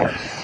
Yeah.